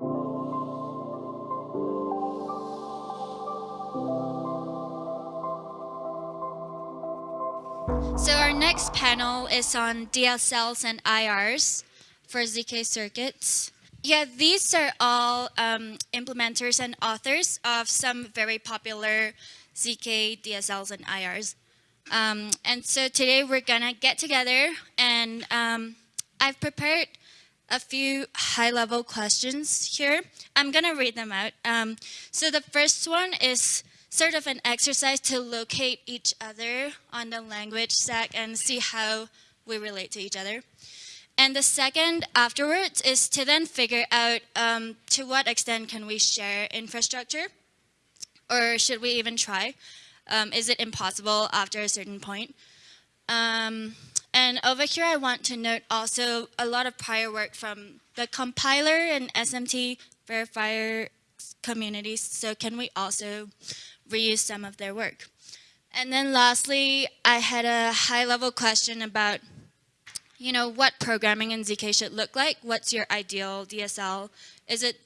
So our next panel is on DSLs and IRs for ZK circuits. Yeah, these are all um, implementers and authors of some very popular ZK DSLs and IRs. Um, and so today we're gonna get together and um, I've prepared a few high-level questions here. I'm gonna read them out. Um, so the first one is sort of an exercise to locate each other on the language stack and see how we relate to each other. And the second afterwards is to then figure out um, to what extent can we share infrastructure or should we even try? Um, is it impossible after a certain point? Um, and over here, I want to note also a lot of prior work from the compiler and SMT verifier communities. So can we also reuse some of their work? And then lastly, I had a high level question about, you know, what programming in ZK should look like. What's your ideal DSL? Is it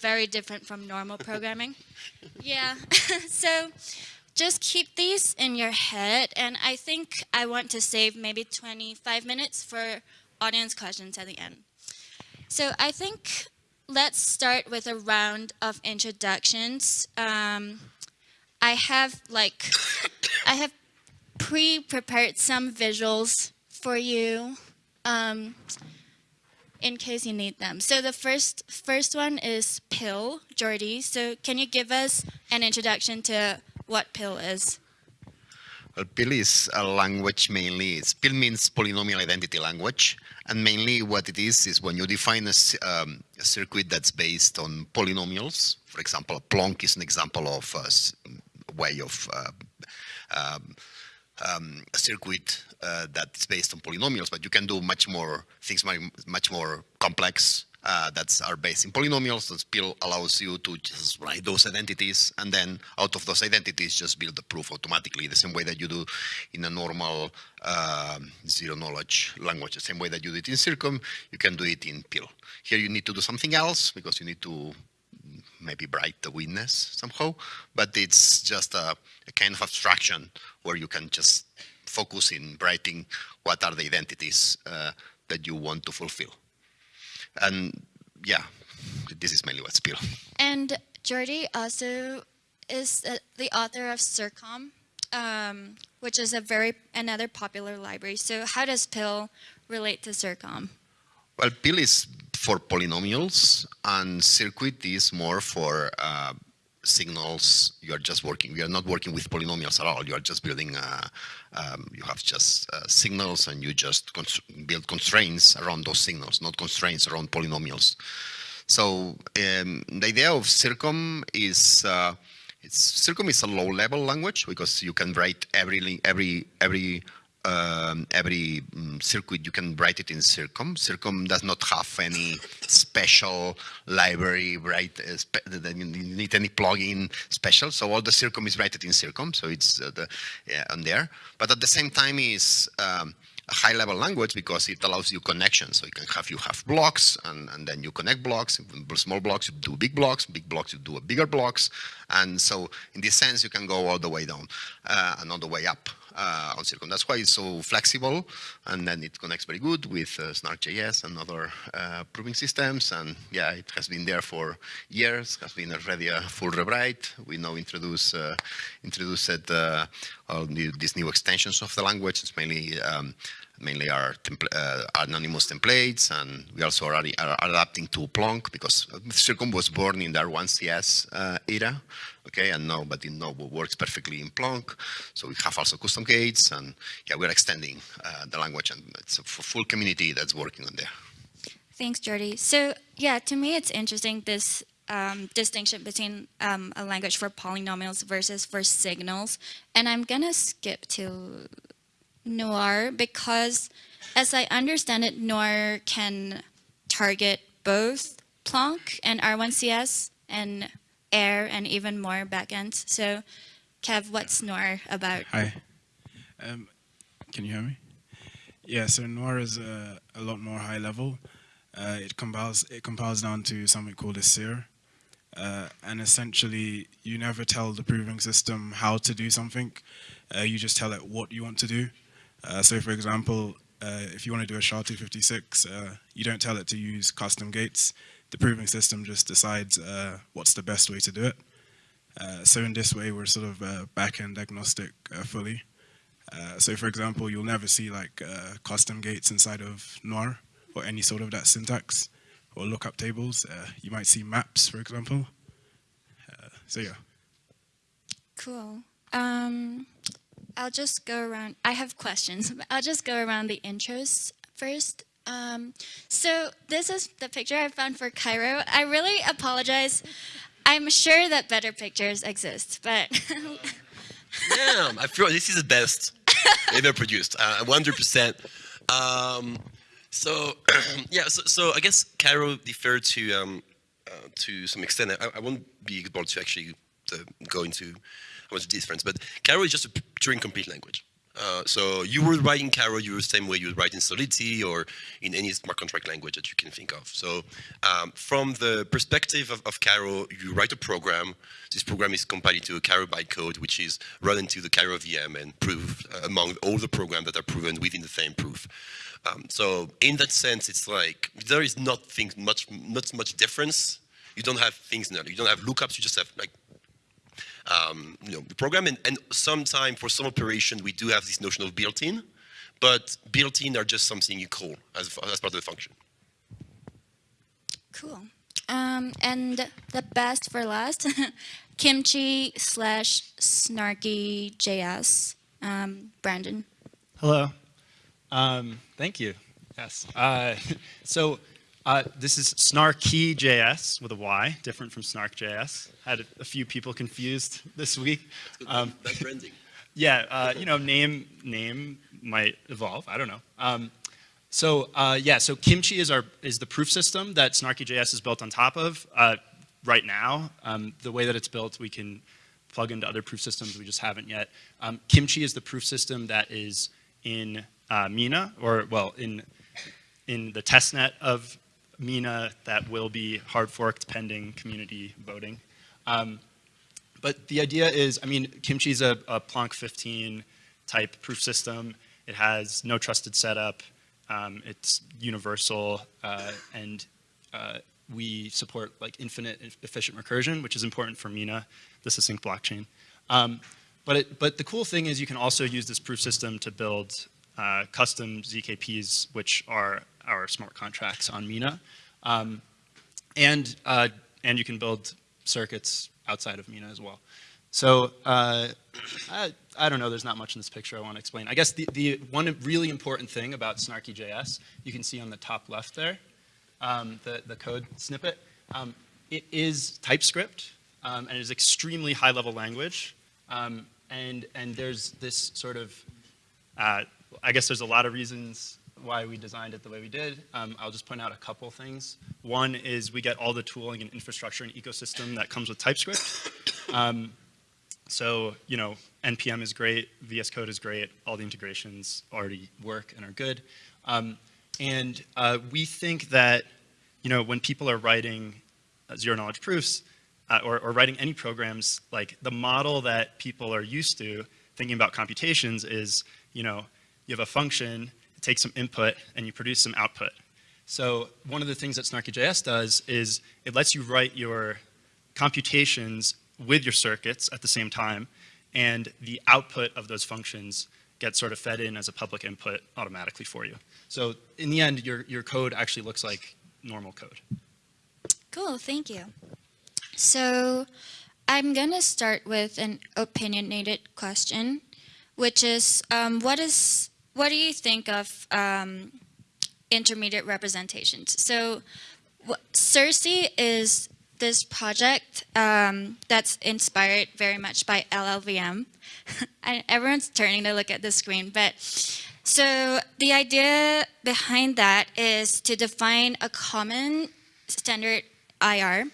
very different from normal programming? yeah, so just keep these in your head. And I think I want to save maybe 25 minutes for audience questions at the end. So I think let's start with a round of introductions. Um, I have like, I have pre-prepared some visuals for you um, in case you need them. So the first, first one is PIL, Jordi. So can you give us an introduction to what PIL is? Well, PIL is a language mainly. It's, PIL means polynomial identity language. And mainly what it is, is when you define a, um, a circuit that's based on polynomials. For example, a Plonk is an example of a way of uh, um, um, a circuit uh, that's based on polynomials, but you can do much more things, much more complex uh, that are based in polynomials. The PIL allows you to just write those identities and then out of those identities just build the proof automatically the same way that you do in a normal uh, zero knowledge language. The same way that you do it in Circom, you can do it in PIL. Here you need to do something else because you need to maybe bright the witness somehow, but it's just a, a kind of abstraction where you can just focus in writing what are the identities uh, that you want to fulfill. And yeah, this is mainly what's PIL. And Jordi also is the author of Circom, um, which is a very another popular library. So how does PIL relate to Circom? Well, PIL is for polynomials and circuit is more for uh, signals. You are just working, we are not working with polynomials at all. You are just building, uh, um, you have just uh, signals and you just build constraints around those signals, not constraints around polynomials. So um, the idea of Circom is, uh, it's, Circom is a low level language because you can write every, every, every um, every um, circuit, you can write it in Circom. Circom does not have any special library, right? Uh, you need any plugin special. So all the Circom is written in Circom. So it's uh, the, yeah, on there. But at the same time is um, a high level language because it allows you connections. So you can have, you have blocks and, and then you connect blocks, small blocks, you do big blocks, big blocks, you do bigger blocks. And so in this sense, you can go all the way down uh, and all the way up on Circom. That's why it's so flexible, and then it connects very good with uh, Snark.js and other uh, proving systems. And yeah, it has been there for years. Has been already a full rewrite. We now introduce uh, introduced uh, all new, these new extensions of the language. It's mainly um, mainly our uh, anonymous templates, and we also are, adapting to Plonk because Circom was born in the R1CS uh, era, okay, and now, but it now works perfectly in Plonk. So we have also custom gates, and yeah, we're extending uh, the language, and it's a full community that's working on there. Thanks, Jordi. So yeah, to me, it's interesting this um, distinction between um, a language for polynomials versus for signals. And I'm gonna skip to Noir because as I understand it, Noir can target both Plonk and R1CS and Air and even more backends. So Kev, what's Noir about? Hi. Um, can you hear me? Yeah, so Noir is a, a lot more high level. Uh, it compiles it compiles down to something called ACIR, uh, and essentially you never tell the proving system how to do something. Uh, you just tell it what you want to do. Uh, so, for example, uh, if you want to do a SHA-256, uh, you don't tell it to use custom gates. The proving system just decides what's the best way to do it. so in this way, we're sort of back-end agnostic fully. Uh, so for example, you'll never see like uh, custom gates inside of Noir or any sort of that syntax or lookup tables. Uh, you might see maps, for example. Uh, so yeah. Cool. Um, I'll just go around. I have questions. I'll just go around the intros first. Um, so this is the picture I found for Cairo. I really apologize. I'm sure that better pictures exist, but Damn, I feel this is the best ever produced, uh, 100%. Um, so, yeah, so, so, I guess Cairo deferred to um, uh, to some extent. I, I, won't be able to actually uh, go into what's the difference, but Cairo is just a Turing complete language. Uh, so you were writing Cairo, you were the same way you would write in Solidity or in any smart contract language that you can think of. So um, from the perspective of, of Cairo, you write a program. This program is compiled into a Cairo bytecode, which is run into the Cairo VM and proved uh, among all the programs that are proven within the same proof. Um, so in that sense, it's like there is not much, not much difference. You don't have things, you don't have lookups. You just have like um, you know, the program. And, and sometime for some operation, we do have this notion of built-in, but built-in are just something you call as, as part of the function. Cool. Um, and the best for last, kimchi slash snarky JS. Um, Brandon. Hello. Um, thank you. Yes. Uh, so uh, this is Snarky.js with a Y, different from Snark.js. Had a, a, few people confused this week. Um, That's branding. Yeah, uh, you know, name name might evolve. I don't know. Um, so uh, yeah, so Kimchi is our is the proof system that Snarky.js is built on top of. Uh, right now, um, the way that it's built, we can plug into other proof systems. We just haven't yet. Um, Kimchi is the proof system that is in uh, Mina, or well, in in the testnet of Mina that will be hard forked pending community voting. Um, but the idea is, I mean, Kimchi is a, a Plonk 15 type proof system. It has no trusted setup. Um, it's universal, uh, and uh, we support like infinite efficient recursion, which is important for Mina, the succinct blockchain. Um, but, it, but the cool thing is you can also use this proof system to build uh, custom ZKPs, which are our smart contracts on Mina. Um, and, uh, and you can build circuits outside of Mina as well. So uh, I, I, don't know, there's not much in this picture I want to explain. I guess the, the one really important thing about Snarky.js, you can see on the top left there, um, the, the code snippet, um, it is TypeScript, um, and it is extremely high-level language. Um, and, and there's this sort of, uh, I guess there's a lot of reasons why we designed it the way we did. Um, I'll just point out a couple things. One is we get all the tooling and infrastructure and ecosystem that comes with TypeScript. Um, so, you know, NPM is great, VS Code is great, all the integrations already work and are good. Um, and uh, we think that, you know, when people are writing uh, zero knowledge proofs, uh, or, or writing any programs, like the model that people are used to thinking about computations is, you know, you have a function, take some input, and you produce some output. So one of the things that Snarky.js does is it lets you write your computations with your circuits at the same time, and the output of those functions gets sort of fed in as a public input automatically for you. So in the end, your, your code actually looks like normal code. Cool, thank you. So I'm going to start with an opinionated question, which is um, what is what do you think of um, intermediate representations? So Circe is this project um, that's inspired very much by LLVM. everyone's turning to look at the screen, but so the idea behind that is to define a common standard IR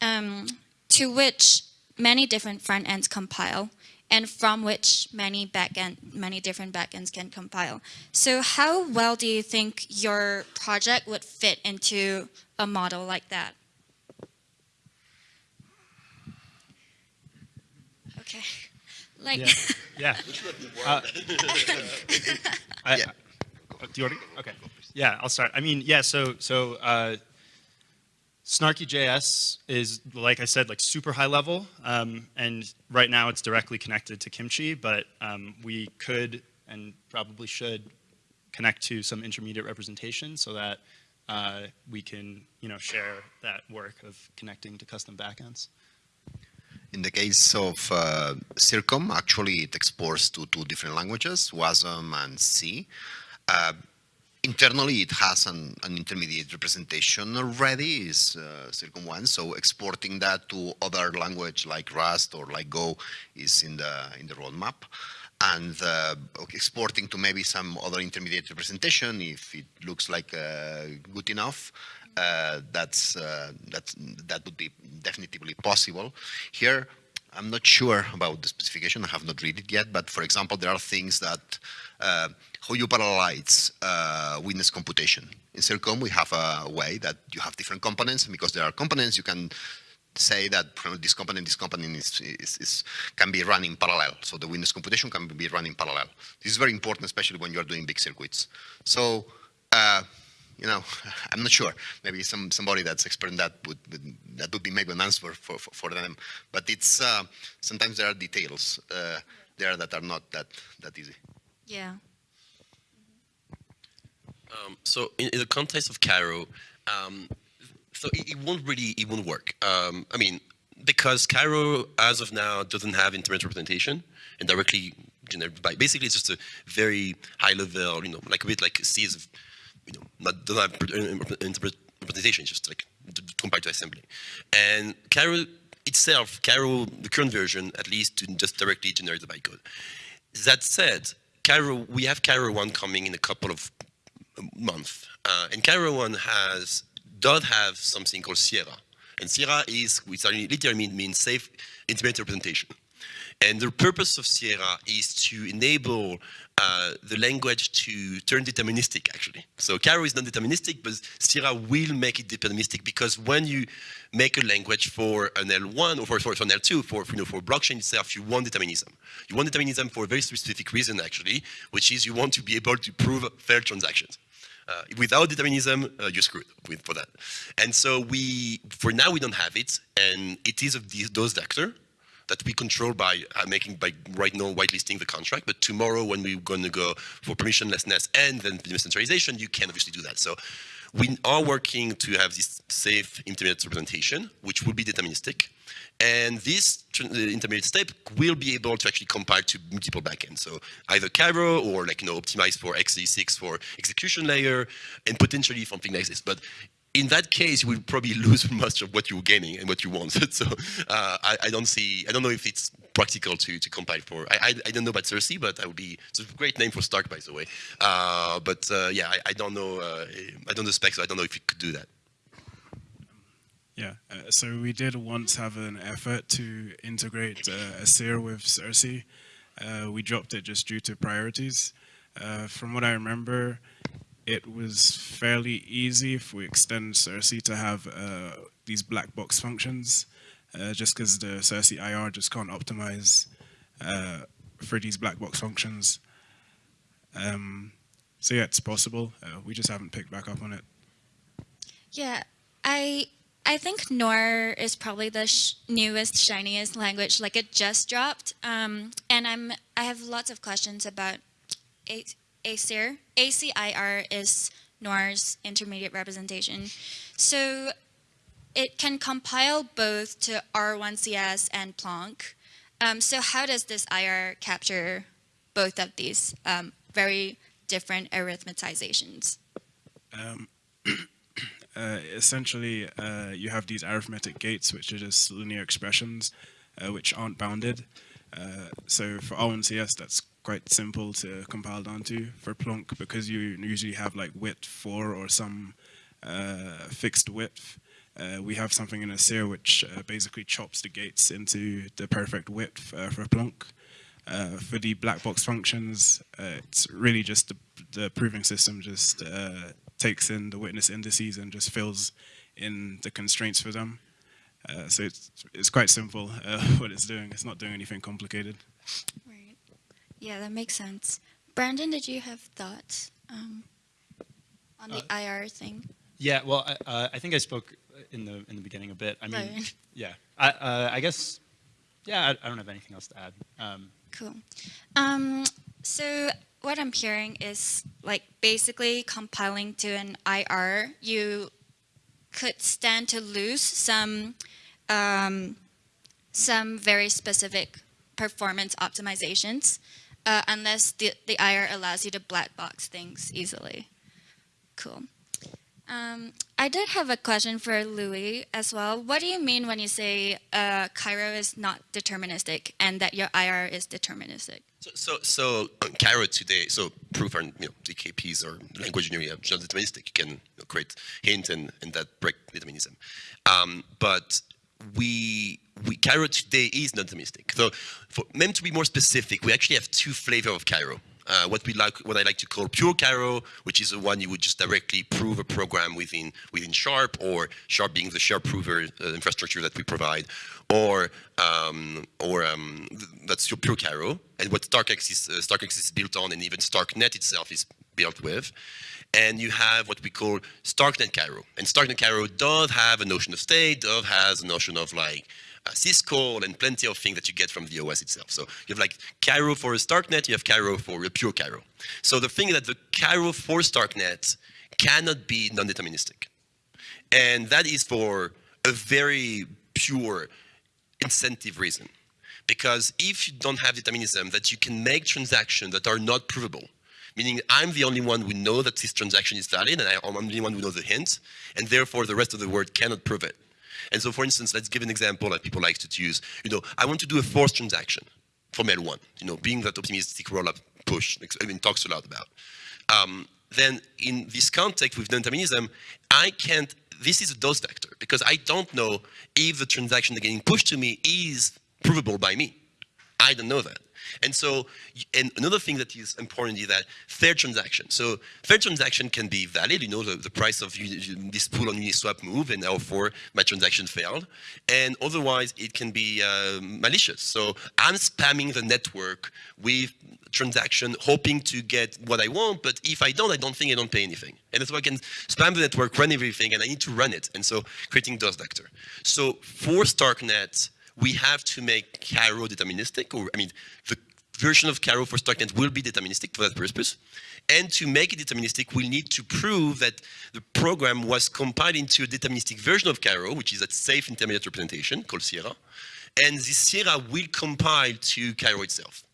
um, to which many different front ends compile and from which many backend, many different backends can compile. So how well do you think your project would fit into a model like that? Okay, like. Yeah. Yeah. Uh, I- Yeah. uh, do you want to? Okay. Yeah, I'll start. I mean, yeah. So, so uh, Snarky.js is, like I said, like super high level, um, and right now it's directly connected to Kimchi. But um, we could and probably should connect to some intermediate representation so that uh, we can, you know, share that work of connecting to custom backends. In the case of uh, Circom, actually it exports to two different languages, WASM and C. Uh, internally, it has an, an, intermediate representation already, is uh, Circom 1, so exporting that to other language like Rust or like Go is in the, in the roadmap. And uh, exporting to maybe some other intermediate representation, if it looks like uh, good enough, uh, that's uh, that's that would be definitely possible. Here, I'm not sure about the specification. I have not read it yet. But for example, there are things that uh, how you parallelize uh, witness computation. In Circom, we have a way that you have different components, because there are components, you can say that this component, this component is, is, is, can be run in parallel. So the witness computation can be run in parallel. This is very important, especially when you are doing big circuits. So uh, you know, I'm not sure. Maybe some somebody that's expert in that would, would that would be maybe an answer for for, for them. But it's uh, sometimes there are details uh, there that are not that that easy. Yeah. Um, so in, in, the context of Cairo, um, so it, it, won't really it won't work. Um, I mean, because Cairo as of now doesn't have internet representation and directly generated by basically it's just a very high level, you know, like a bit like C is you know, not, don't have interpretation, just like compared to assembly. And Cairo itself, Cairo, the current version, at least, doesn't just directly generate the bytecode. That said, Cairo, we have Cairo 1 coming in a couple of months. Uh, and Cairo 1 has, does have something called Sierra. And Sierra is, which literally means, safe intermediate representation. And the purpose of Sierra is to enable uh, the language to turn deterministic, actually. So Cairo is not deterministic, but Sierra will make it deterministic because when you make a language for an L1 or for, for, for an L2, for, you know, for blockchain itself, you want determinism. You want determinism for a very specific reason, actually, which is you want to be able to prove fair transactions. Uh, without determinism, uh, you're screwed with, for that. And so we, for now, we don't have it, and it is these, those vector that we control by uh, making by right now whitelisting the contract. But tomorrow, when we're going to go for permissionlessness and then decentralization, you can obviously do that. So we are working to have this safe intermediate representation, which will be deterministic. And this intermediate step will be able to actually compile to multiple backends. So either Cairo or like, you know, optimize for x86 for execution layer and potentially something like this. But in that case, you will probably lose much of what you're gaining and what you want. so uh, I, I, don't see, I don't know if it's practical to, to compile for. I, I, I don't know about Cersei, but I would be, it's a great name for Stark, by the way. Uh, but uh, yeah, I, I, don't know, uh, I don't know specs, so I don't know if you could do that. Yeah, uh, so we did once have an effort to integrate uh, ACIR with Cersei. we dropped it just due to priorities. from what I remember, it was fairly easy if we extend Cersei to have uh, these black box functions, uh, just because the Cersei IR just can't optimize uh, for these black box functions. Um, so yeah, it's possible. Uh, we just haven't picked back up on it. Yeah, I I think Noir is probably the sh newest, shiniest language. Like it just dropped, um, and I'm I have lots of questions about ACIR. ACIR is Noir's intermediate representation. So it can compile both to R1CS and Plonk. Um, so how does this IR capture both of these um, very different arithmetizations? Uh, essentially, uh, you have these arithmetic gates, which are just linear expressions, uh, which aren't bounded. Uh, so for R1CS, that's quite simple to compile down to. For Plonk, because you usually have like width 4 or some uh, fixed width, we have something in ACIR which basically chops the gates into the perfect width for Plonk. Uh, for the black box functions, uh, it's really just the, the proving system just uh, takes in the witness indices and just fills in the constraints for them. Uh, so it's, it's quite simple uh, what it's doing. It's not doing anything complicated. Right. Yeah, that makes sense. Brandon, did you have thoughts um, on the IR thing? Yeah, well, I, uh, I think I spoke in the in the beginning a bit. I mean, Right. yeah, I, uh, I guess, yeah, I, I don't have anything else to add. Um, Cool. Um, so what I'm hearing is like basically compiling to an IR, you could stand to lose some um, some very specific performance optimizations uh, unless the, the IR allows you to black box things easily. Cool. Um, I did have a question for Louis as well. What do you mean when you say uh, Cairo is not deterministic and that your IR is deterministic? So, so, so uh, Cairo today, so proof and you know, DKPs or language engineering are just deterministic. You can you know, create hint and, and that break determinism. Um, but we, we Cairo today is not deterministic. So for meant to be more specific, we actually have two flavors of Cairo. Uh, what we like, what I like to call pure Cairo, which is the one you would just directly prove a program within within Sharp, or Sharp being the Sharp prover uh, infrastructure that we provide, or um, or um, th- that's your pure Cairo, and what StarkEx is uh, StarkEx is built on, and even StarkNet itself is built with. And you have what we call StarkNet Cairo, and StarkNet Cairo does have a notion of state, does has a notion of like Uh, syscall and plenty of things that you get from the OS itself. So you have like Cairo for a StarkNet, you have Cairo for a pure Cairo. So the thing that the Cairo for StarkNet cannot be non-deterministic. And that is for a very pure incentive reason. Because if you don't have determinism, that you can make transactions that are not provable, meaning I'm the only one who know that this transaction is valid, and I'm the only one who knows the hint, and therefore the rest of the world cannot prove it. And so, for instance, let's give an example that people like to use. You know, I want to do a forced transaction from L1, you know, being that optimistic rollup push, I mean, talks a lot about. Um, then in this context with non-determinism, I can't, this is a DoS vector because I don't know if the transaction that getting pushed to me is provable by me. I don't know that. And so, and another thing that is important is that fair transaction. So fair transaction can be valid. You know, the, the price of this pool on Uniswap move, and therefore my transaction failed. And otherwise, it can be uh, malicious. So I'm spamming the network with transaction, hoping to get what I want. But if I don't, I don't think I don't pay anything. And so I can spam the network, run everything, and I need to run it. And so creating DOS vector. So for StarkNet, we have to make Cairo deterministic, or I mean, the version of Cairo for StarkNet will be deterministic for that purpose. And to make it deterministic, we'll need to prove that the program was compiled into a deterministic version of Cairo, which is a safe intermediate representation called Sierra. And this Sierra will compile to Cairo itself.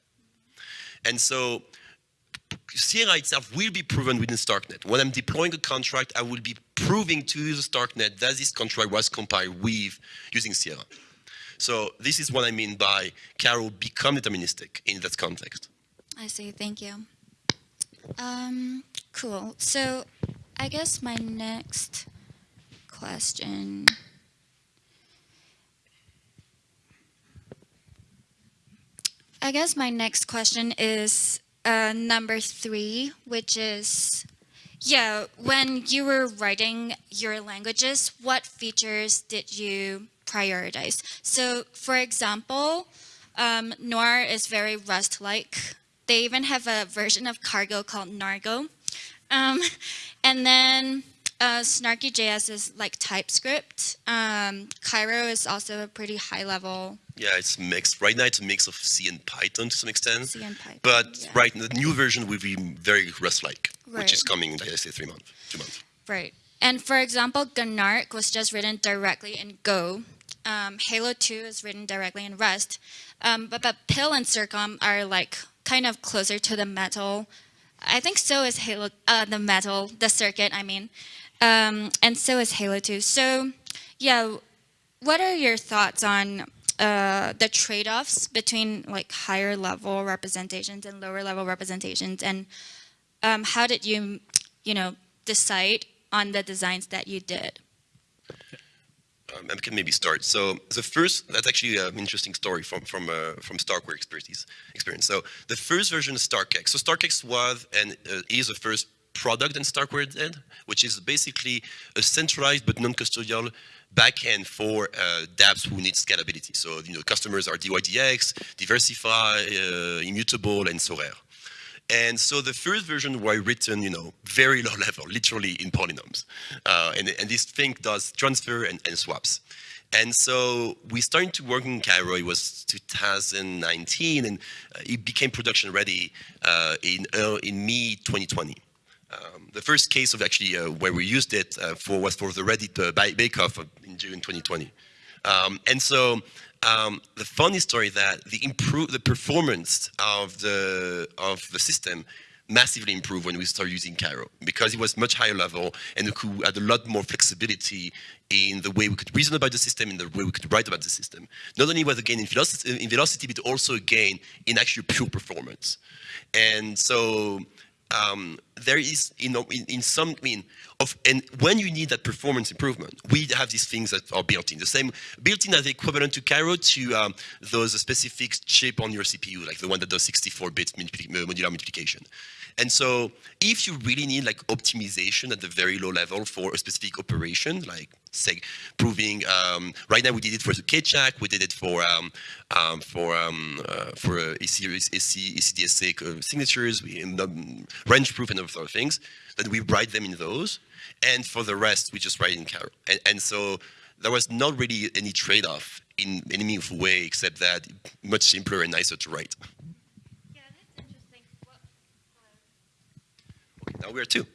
And so Sierra itself will be proven within StarkNet. When I'm deploying a contract, I will be proving to the StarkNet that this contract was compiled with using Sierra. So this is what I mean by Cairo become deterministic in that context. I see. Thank you. Um, cool. So, I guess my next question. I guess my next question is uh, number three, which is, yeah, when you were writing your languages, what features did you prioritize? So, for example, um, Noir is very Rust-like. They even have a version of Cargo called Nargo. Um, and then uh, Snarky.js is like TypeScript. Um, Cairo is also a pretty high level Yeah, it's mixed. Right now, it's a mix of C and Python to some extent. C and Python. But yeah. right, the new version will be very Rust-like, which is coming in, I say, three months, two months. Right. And for example, Gnark was just written directly in Go. Um, Halo 2 is written directly in Rust. Um, but, but PIL and Circom are like kind of closer to the metal. I think so is Halo, uh, the metal, the circuit, I mean. Um, and so is Halo 2. So, yeah, what are your thoughts on uh, the trade-offs between like higher level representations and lower level representations and um, how did you you know decide on the designs that you did um, I can maybe start. So the first, that's actually an interesting story from from uh, from Starkware expertise experience. So the first version of StarkEx. So StarkEx was and uh, is the first product that Starkware did, which is basically a centralized but non-custodial backend for uh, dApps who need scalability. So you know, customers are DYDX, DeversiFi, uh, Immutable, and Sorare. And so the first version were written, you know, very low level, literally in polynomials. Uh, and, and, this thing does transfer and, and, swaps. And so we started to work in Cairo, it was 2019, and uh, it became production ready uh, in, uh, in mid 2020. Um, the first case of actually uh, where we used it uh, for was for the Reddit uh, bake-off in June 2020. Um, and so um, the funny story that the improve the performance of the of the system massively improved when we started using Cairo because it was much higher level and we had a lot more flexibility in the way we could reason about the system, in the way we could write about the system. Not only was a gain in velocity, in velocity but also a gain in actual pure performance. And so um, there is, you know, in, in, some, I mean, of, and when you need that performance improvement, we have these things that are built in. The same, built in as equivalent to Cairo to um, those specific chip on your CPU, like the one that does 64 bits modular multiplication. And so if you really need like optimization at the very low level for a specific operation, like say proving, um, right now we did it for the Keccak, we did it for um, um, for um, uh, for uh, AC, ECDSA signatures, we, um, range proof and other things, then we write them in those. And for the rest, we just write in Cairo. And, and so there was not really any trade-off in any meaningful way, except that much simpler and nicer to write. Now we're two.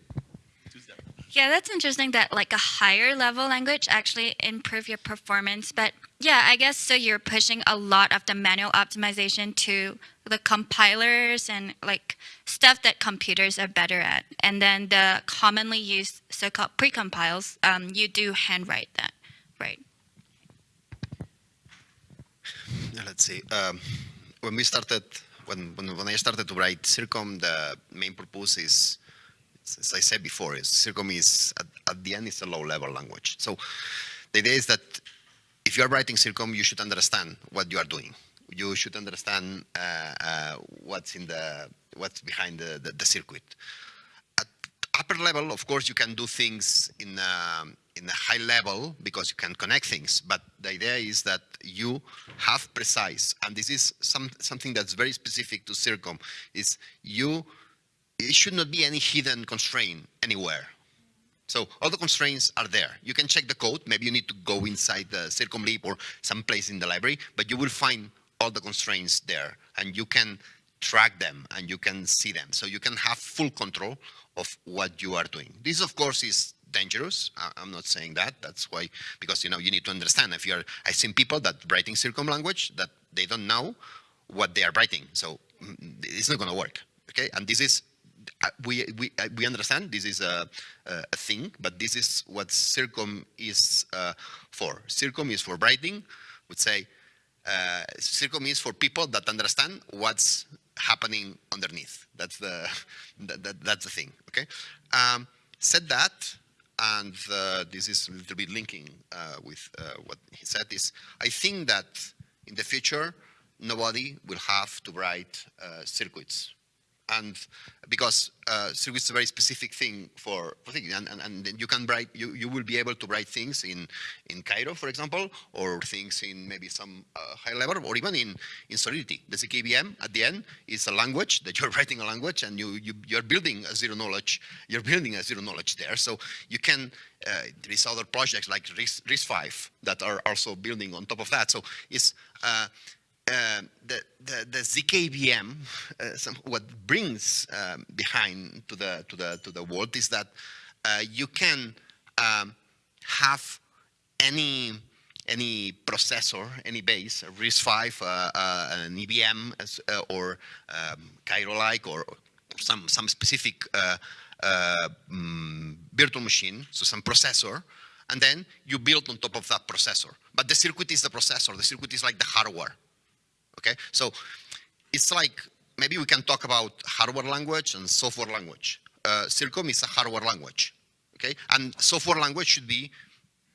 Yeah, that's interesting that like a higher level language actually improve your performance. But yeah, I guess so you're pushing a lot of the manual optimization to the compilers and like stuff that computers are better at. And then the commonly used so-called precompiles, um, you do handwrite that, right? Let's see. Um, when we started, when, when, when I started to write Circom, the main purpose is as I said before, is Circom is at, at, the end it's a low-level language. So the idea is that if you are writing Circom, you should understand what you are doing. You should understand uh, uh, what's in the what's behind the, the, the, circuit. At upper level, of course, you can do things in a, in a high level because you can connect things. But the idea is that you have precise, and this is some something that's very specific to Circom, is you it should not be any hidden constraint anywhere. So all the constraints are there. You can check the code. Maybe you need to go inside the circomlib or someplace in the library, but you will find all the constraints there and you can track them and you can see them. So you can have full control of what you are doing. This, of course, is dangerous. I'm not saying that. That's why, because, you know, you need to understand if you're, I've seen people that writing Circom language that they don't know what they are writing. So mm, it's not going to work. Okay. And this is we, we, uh, we understand this is a, a thing, but this is what CIRCOM is uh, for. CIRCOM is for writing, would say, uh, CIRCOM is for people that understand what's happening underneath. That's the, that, that, that's the thing, okay? Um, said that, and uh, this is a little bit linking uh, with uh, what he said, is I think that in the future, nobody will have to write circuits and because uh, is a very specific thing for, for things, and, and, and you can write, you, you will be able to write things in, in Cairo, for example, or things in maybe some uh, high level, or even in, in Solidity. The ZKVM at the end is a language that you're writing a language and you, you, you're building a zero knowledge, you're building a zero knowledge there. So you can, uh, there is other projects like RISC-V that are also building on top of that. So it's, uh, uh, the, the, the ZKVM, uh, some, what brings um, behind to the, to, the, to the world is that uh, you can um, have any, any processor, any base, a RISC-V, uh, uh, an EVM, as, or um, Cairo-like, or some, some specific um, virtual machine, so some processor, and then you build on top of that processor. But the circuit is the processor, the circuit is like the hardware. Okay, so it's like maybe we can talk about hardware language and software language. Uh, Circom is a hardware language, okay, and software language should be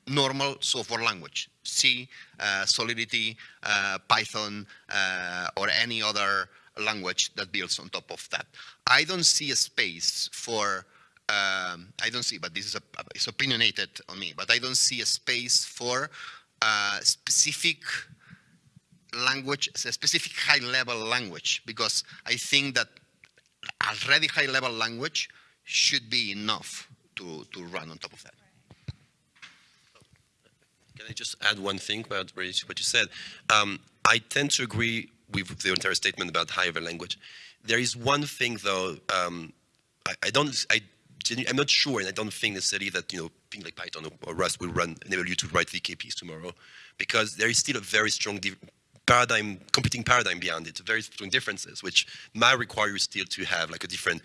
normal software language, C, uh, Solidity, uh, Python, uh, or any other language that builds on top of that. I don't see a space for, um, I don't see, but this is a, it's opinionated on me, but I don't see a space for uh, specific language, a specific high-level language, because I think that already high-level language should be enough to, to run on top of that. Can I just add one thing about what you said? Um, I tend to agree with the entire statement about high level language. There is one thing though, um, I, I, don't, I, I'm not sure, and I don't think necessarily that you know things like Python or, or Rust will run enable you to write VKPs tomorrow, because there is still a very strong paradigm, competing paradigm beyond it, very strong differences, which might require you still to have like a different,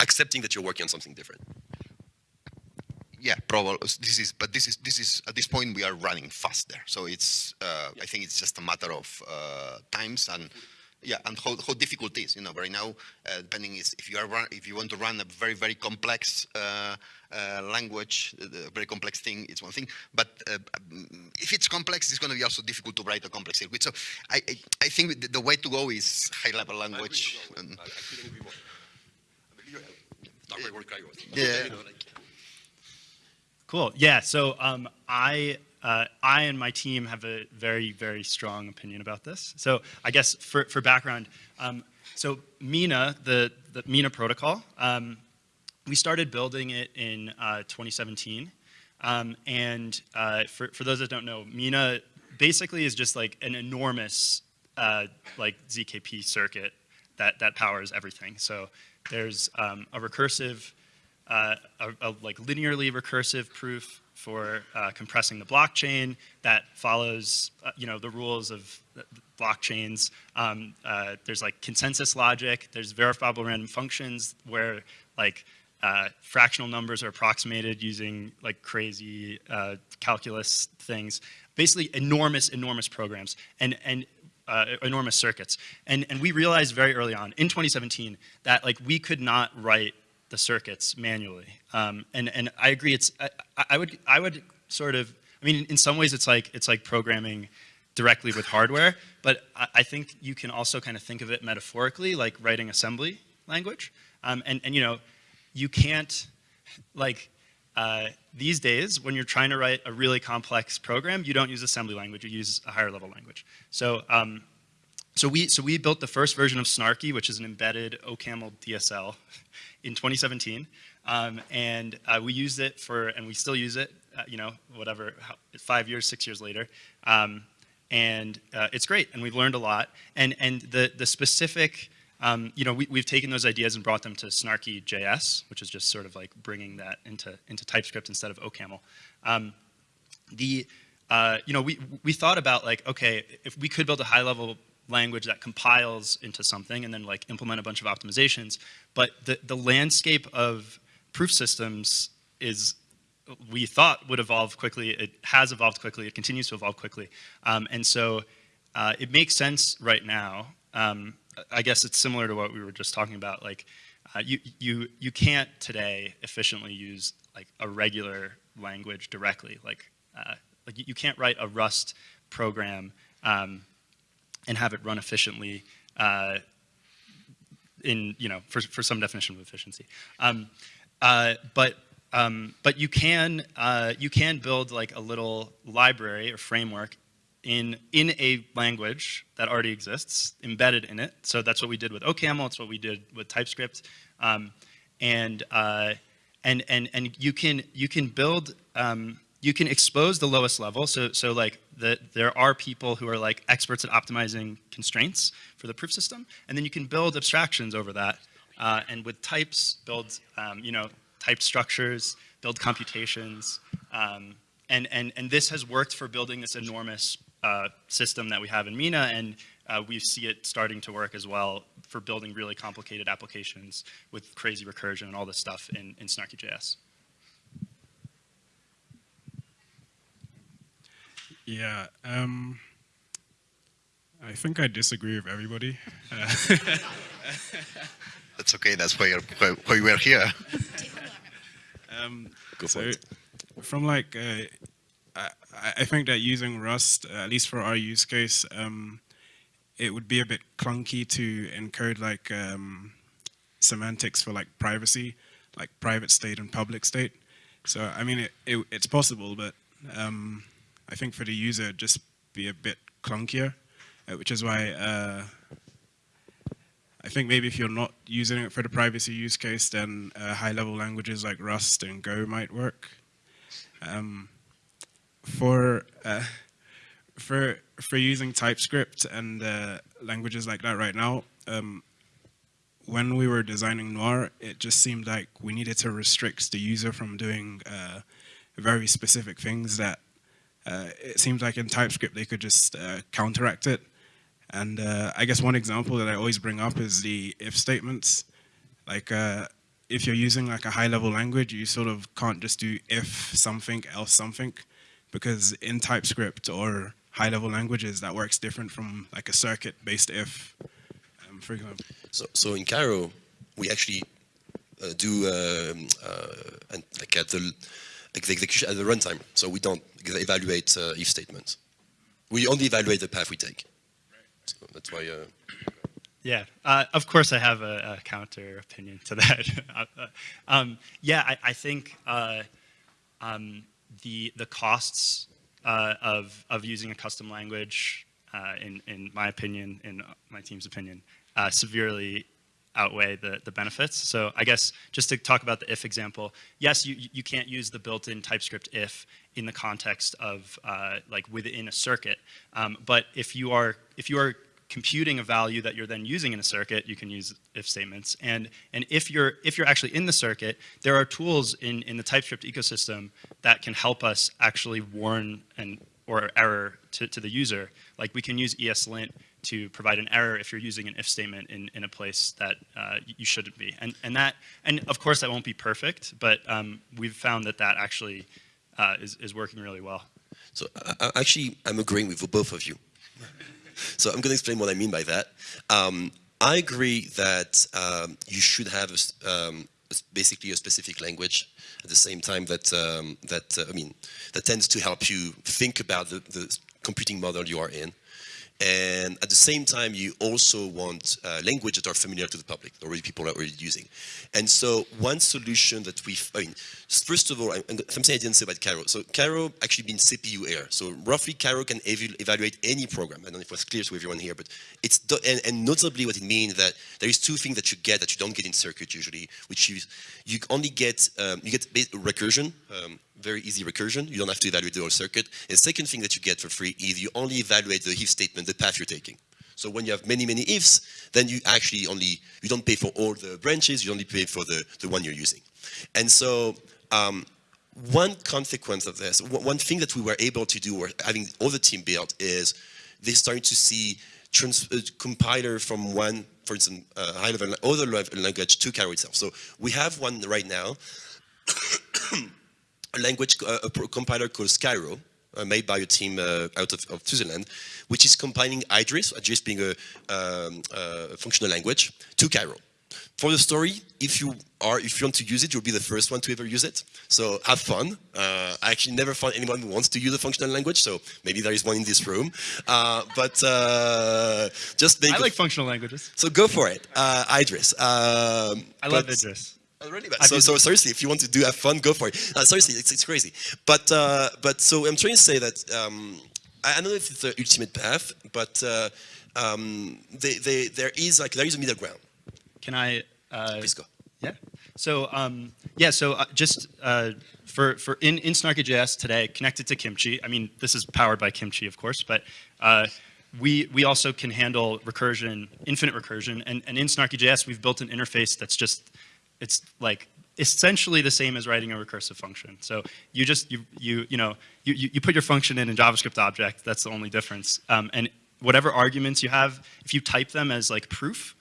accepting that you're working on something different yeah, probably this is, but this is this is at this point we are running faster. So it's uh, yeah. I think it's just a matter of uh, times and yeah, and how, how difficult it is. You know, right now, uh, depending is if you are run, if you want to run a very very complex uh, language, a very complex thing, it's one thing. But uh, if it's complex, it's going to be also difficult to write a complex circuit. So I I, I think the, the, way to go is high level language. I, agree, I, I couldn't agree more. Yeah. Cool. Yeah. So um, I uh, I and my team have a very very strong opinion about this. So I guess for for background, um, so Mina the the Mina protocol, um, we started building it in uh, 2017, um, and uh, for for those that don't know, Mina basically is just like an enormous uh, like ZKP circuit that that powers everything. So there's um, a recursive uh, a, a, like linearly recursive proof for uh, compressing the blockchain that follows, uh, you know, the rules of blockchains. Um, there's like consensus logic. There's verifiable random functions where like uh, fractional numbers are approximated using like crazy uh, calculus things. Basically, enormous, enormous programs and and enormous circuits. And and we realized very early on in 2017 that like we could not write the circuits manually. Um, and, and I agree, it's, I, I, would, I would sort of, I mean, in some ways it's like, it's like programming directly with hardware, but I, I think you can also kind of think of it metaphorically, like writing assembly language. Um, and, and, you know, you can't, like, uh, these days, when you're trying to write a really complex program, you don't use assembly language, you use a higher level language. So, um, so we, so we built the first version of Snarky, which is an embedded OCaml DSL in 2017. Um, and uh, we used it for, and we still use it, uh, you know, whatever, how, five years, six years later. Um, and uh, it's great, and we've learned a lot. And, and the, the specific, um, you know, we, we've taken those ideas and brought them to Snarky JS, which is just sort of like bringing that into, into TypeScript instead of OCaml. Um, the, uh, you know, we, we thought about like, okay, if we could build a high level language that compiles into something and then like implement a bunch of optimizations. But the, the landscape of proof systems is, we thought would evolve quickly. It has evolved quickly. It continues to evolve quickly. Um, and so uh, it makes sense right now. Um, I guess it's similar to what we were just talking about. Like uh, you, you, you can't today efficiently use like a regular language directly. Like, uh, like you can't write a Rust program um, and have it run efficiently uh, in, you know, for, for some definition of efficiency. Um, uh, but um, but you can uh, you can build like a little library or framework in in a language that already exists embedded in it. So that's what we did with OCaml. It's what we did with TypeScript, um, and uh, and and and you can you can build um, you can expose the lowest level. So, so like the, there are people who are like experts at optimizing constraints for the proof system, and then you can build abstractions over that. Uh, and with types, build um, you know type structures, build computations, um, and and and this has worked for building this enormous uh, system that we have in Mina, and uh, we see it starting to work as well for building really complicated applications with crazy recursion and all this stuff in, in Snarky.js. Yeah, um, I think I disagree with everybody. Uh, That's okay. That's why you're why, we're here. Um, Go for so, it. From like, uh, I, think that using Rust, uh, at least for our use case, um, it would be a bit clunky to encode like um, semantics for like privacy, like private state and public state. So I mean, it, it, it's possible, but um, I think for the user, just be a bit clunkier, uh, which is why uh, I think maybe if you're not using it for the privacy use case, then uh, high-level languages like Rust and Go might work. Um, for uh, for for using TypeScript and uh, languages like that right now, um, when we were designing Noir, it just seemed like we needed to restrict the user from doing uh, very specific things that uh, it seems like in TypeScript they could just uh, counteract it. And uh, I guess one example that I always bring up is the if statements. Like if you're using like a high level language, you sort of can't just do if something else something because in TypeScript or high level languages that works different from like a circuit based if, um, for example. So, so in Cairo, we actually uh, do um, uh, and like at the like the execution at the runtime. So we don't evaluate uh, if statements. We only evaluate the path we take. So that's why. Uh, Yeah, uh, of course I have a, a counter opinion to that. Uh, um, yeah, I, I think uh, um, the the costs uh, of of using a custom language, uh, in in my opinion, in my team's opinion, uh, severely outweigh the, the benefits. So I guess just to talk about the if example, yes, you, you can't use the built-in TypeScript if in the context of uh, like within a circuit. Um, but if you are if you are computing a value that you're then using in a circuit, you can use if statements. And, and if, you're, if you're actually in the circuit, there are tools in, in the TypeScript ecosystem that can help us actually warn an or error to, to the user. Like we can use ESLint to provide an error if you're using an if statement in, in a place that uh, you shouldn't be. And, and, that, and of course that won't be perfect, but um, we've found that that actually uh, is, is working really well. so I actually, I'm agreeing with both of you. So I'm going to explain what I mean by that. Um, I agree that um, you should have a um, basically a specific language at the same time that um, that uh, I mean that tends to help you think about the, the computing model you are in. And at the same time, you also want uh, language that are familiar to the public, already people are already using. And so one solution that we, I mean, first of all, I, something I didn't say about Cairo. So Cairo actually means CPU air. So roughly Cairo can ev evaluate any program. I don't know if it was clear to everyone here, but it's, and, and notably what it means that there is two things that you get that you don't get in circuit usually, which is you only get, um, you get recursion, um, very easy recursion. You don't have to evaluate the whole circuit. And second thing that you get for free is you only evaluate the if statement, the path you're taking. So when you have many, many ifs, then you actually only, you don't pay for all the branches, you only pay for the, the one you're using. And so um, one consequence of this, one thing that we were able to do, or having all the team built, is they started to see trans, uh, compiler from one, for instance, uh, high level, other language to carry itself. So we have one right now a language, uh, a compiler called Skyro, uh, made by a team uh, out of, of, Switzerland, which is compiling Idris, Idris being a, um, a, functional language, to Cairo. For the story, if you are, if you want to use it, you'll be the first one to ever use it. So have fun. Uh, I actually never found anyone who wants to use a functional language, so maybe there is one in this room. Uh, but uh, just make. I like functional languages. So go for it, Idris. Um, I love Idris. Bad. So, so seriously, if you want to do have fun, go for it. Uh, seriously, it's, it's crazy. But uh, but so I'm trying to say that um, I, I, don't know if it's the ultimate path, but uh, um, they, they, there is like there is a middle ground. Can I? Uh, Please go. Yeah. So um, yeah. So uh, just uh, for for in in Snarky.js today, connected to Kimchi. I mean, this is powered by Kimchi, of course, but we, we also can handle recursion, infinite recursion, and, and in Snarky.js, we've built an interface that's just it's like essentially the same as writing a recursive function. So you just, you, you, you know, you, you put your function in a JavaScript object, that's the only difference. Um, and whatever arguments you have, if you type them as like proof,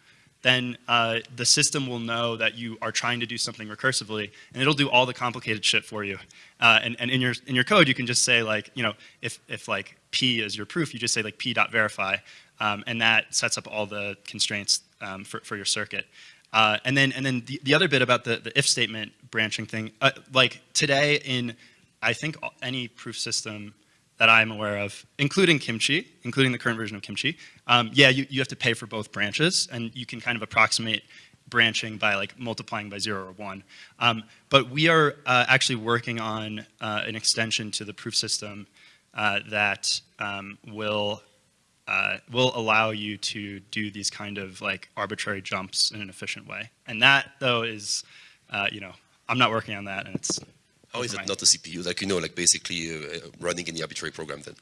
then uh, the system will know that you are trying to do something recursively, and it'll do all the complicated shit for you. Uh, and, and in your in your code, you can just say like, you know, if if like p is your proof, you just say like p dot verify, um, and that sets up all the constraints um, for for your circuit. Uh, and then, and then the, the other bit about the, the if statement branching thing, uh, like today in I think any proof system that I'm aware of, including Kimchi, including the current version of Kimchi, um, yeah, you, you have to pay for both branches, and you can kind of approximate branching by like multiplying by zero or one. Um, but we are uh, actually working on uh, an extension to the proof system uh, that um, will uh, will allow you to do these kind of like arbitrary jumps in an efficient way. And that though is, uh, you know, I'm not working on that, and it's How is it not a CPU? Like, you know, like basically uh, running any arbitrary program then?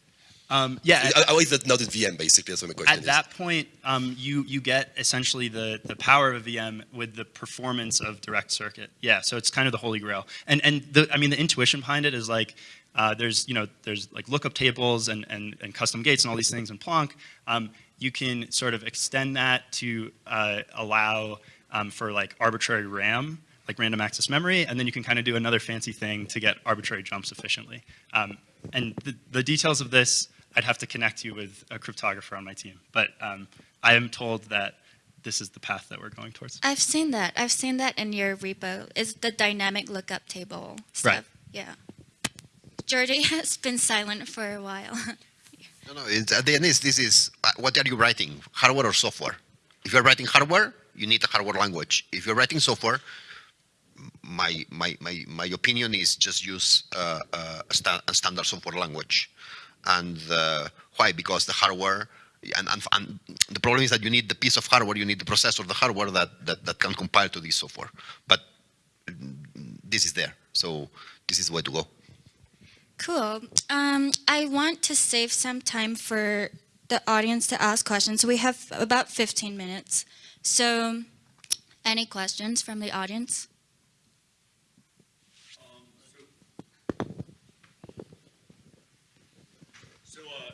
Um, yeah, Uh, How is that not a VM basically? That's what my question at is. At that point, um, you you get essentially the the power of a VM with the performance of direct circuit. Yeah, so it's kind of the holy grail. And and the I mean the intuition behind it is like uh, there's you know there's like lookup tables and and and custom gates and all these things in Plonk. Um, you can sort of extend that to uh, allow um, for like arbitrary RAM. Like random access memory, and then you can kind of do another fancy thing to get arbitrary jumps efficiently. Um, and the, the details of this, I'd have to connect you with a cryptographer on my team. But um, I am told that this is the path that we're going towards. I've seen that. I've seen that in your repo. Is the dynamic lookup table stuff? Right. Yeah. Jordy has been silent for a while. No, no. At the end, is this is uh, what are you writing, hardware or software? If you're writing hardware, you need a hardware language. If you're writing software, my my my, my opinion is just use uh, uh, a, sta- a standard software language. And uh, why? Because the hardware. And, and, and the problem is that you need the piece of hardware, you need the processor, the hardware that, that, that can compile to this software. But mm, this is there. So this is way to go. Cool. Um, I want to save some time for the audience to ask questions. We have about 15 minutes. So, any questions from the audience? So, uh,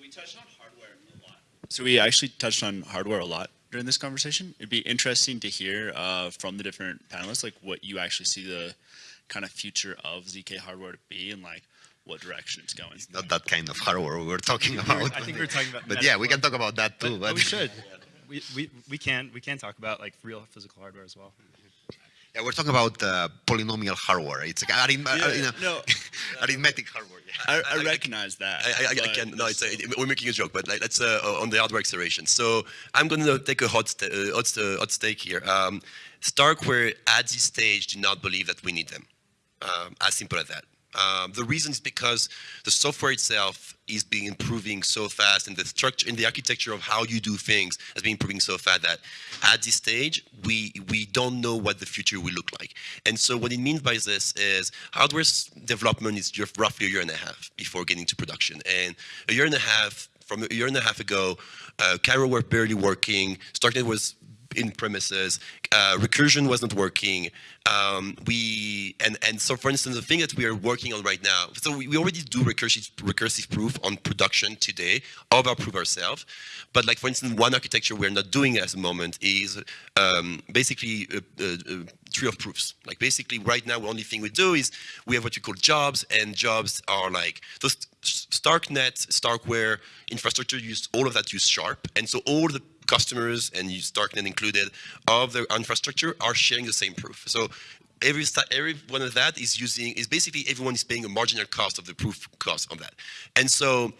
we touched on hardware a lot. So we actually touched on hardware a lot during this conversation. It'd be interesting to hear uh, from the different panelists, like what you actually see the kind of future of ZK hardware to be, and like what direction it's going. It's Not that kind of hardware we were talking about. I think we're talking about. But yeah, we can talk about that too. but we should. We, we, we can we can talk about like real physical hardware as well. Yeah, we're talking about uh, polynomial hardware. It's like arith- uh, you know, no, arithmetic hardware. Yeah. I, I recognize that. I, I, I can no, it's a, we're making a joke, but like, let's uh, on the hardware acceleration. So I'm going to take a hot, st- uh, hot, st- hot stake here. Um, Starkware at this stage do not believe that we need them. Um, as simple as that. Um, the reason is because the software itself is being improving so fast, and the structure and the architecture of how you do things has been improving so fast that at this stage we we don't know what the future will look like. And so what it means by this is hardware development is just roughly a year and a half before getting to production, and a year and a half from a year and a half ago, uh, Cairo were barely working. Starknet was in premises. Uh, recursion wasn't working. Um, we and and so for instance, the thing that we are working on right now. So we, we already do recursive recursive proof on production today of our proof ourselves. But like for instance, one architecture we're not doing at the moment is um, basically a, a, a tree of proofs. Like basically right now, the only thing we do is we have what you call jobs, and jobs are like those Starknet, Starkware infrastructure use all of that use Sharp, and so all the customers and Starknet included of the infrastructure are sharing the same proof. So every every one of that is using is basically everyone is paying a marginal cost of the proof cost on that, and so.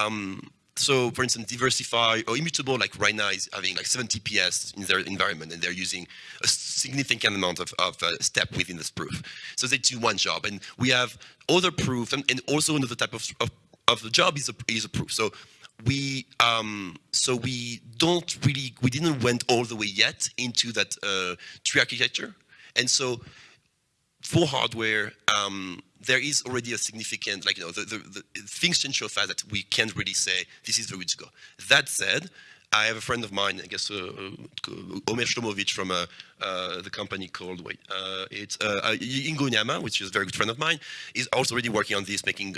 Um, so, for instance, DeversiFi or Immutable, like right now, is having like 70 PS in their environment, and they're using a significant amount of, of uh, step within this proof. So they do one job, and we have other proof, and, and also another type of, of, of the job is a, is a proof. So we um, so we don't really we didn't went all the way yet into that uh, tree architecture, and so for hardware, um, there is already a significant, like, you know, the, the, the things change so fast that we can't really say this is the way to go. That said, I have a friend of mine, I guess, uh, uh, Omer Shlomovits from uh, uh, the company called, wait, uh, it's uh, Ingonyama, which is a very good friend of mine, is also already working on this, making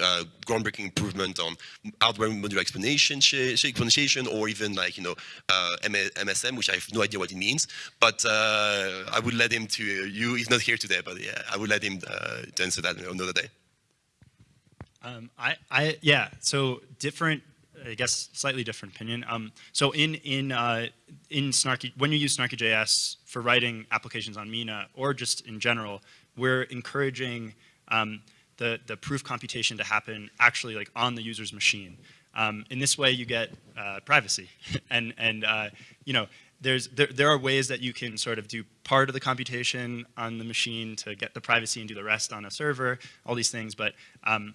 groundbreaking improvement on hardware modular explanation, or even like, you know, MSM, which I have no idea what it means, but I would let him to, you, he's not here today, but yeah, I would let him to answer that another day. Um, I, I, yeah. So different, I guess, slightly different opinion. Um, so in in uh, in Snarky, when you use Snarky.js for writing applications on Mina or just in general, we're encouraging um, the, the proof computation to happen actually like on the user's machine. Um, in this way, you get uh, privacy, and and uh, you know there's there, there are ways that you can sort of do part of the computation on the machine to get the privacy and do the rest on a server, all these things. But um,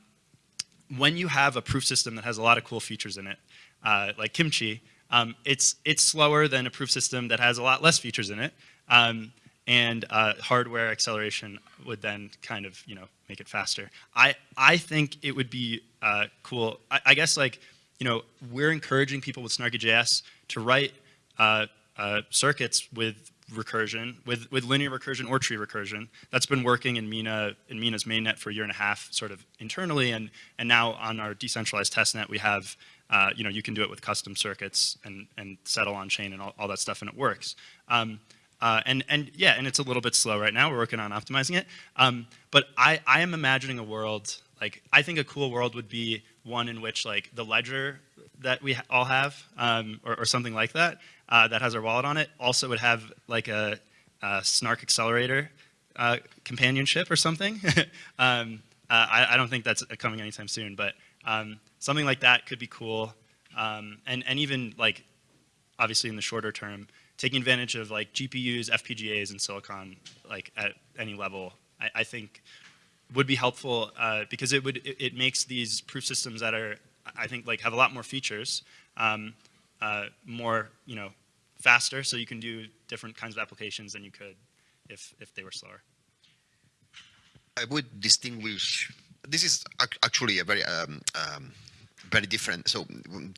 when you have a proof system that has a lot of cool features in it, uh, like Kimchi, um, it's it's slower than a proof system that has a lot less features in it. Um, and uh, hardware acceleration would then kind of you know make it faster. I I think it would be uh, cool. I, I, guess like you know we're encouraging people with Snarky.js to write uh, uh, circuits with recursion, with with linear recursion or tree recursion. That's been working in Mina in Mina's mainnet for a year and a half, sort of internally, and and now on our decentralized testnet we have. Uh, you know, you can do it with custom circuits and, and settle on chain and all, all that stuff, and it works. Um, uh, and, and yeah, and it's a little bit slow right now. We're working on optimizing it. Um, but I, I am imagining a world, like, I think a cool world would be one in which, like, the ledger that we all have, um, or, or, something like that, uh, that has our wallet on it, also would have, like, a, a Snark accelerator uh, companionship or something. um, uh, I, I, don't think that's coming anytime soon, but um, something like that could be cool. Um, and, and even, like, obviously in the shorter term, taking advantage of like GPUs, FPGAs, and silicon like at any level, I, I think would be helpful uh, because it would it, it, makes these proof systems that are I think like have a lot more features, um, uh, more you know faster, so you can do different kinds of applications than you could if if they were slower. I would distinguish. This is actually a very um, um, very different. So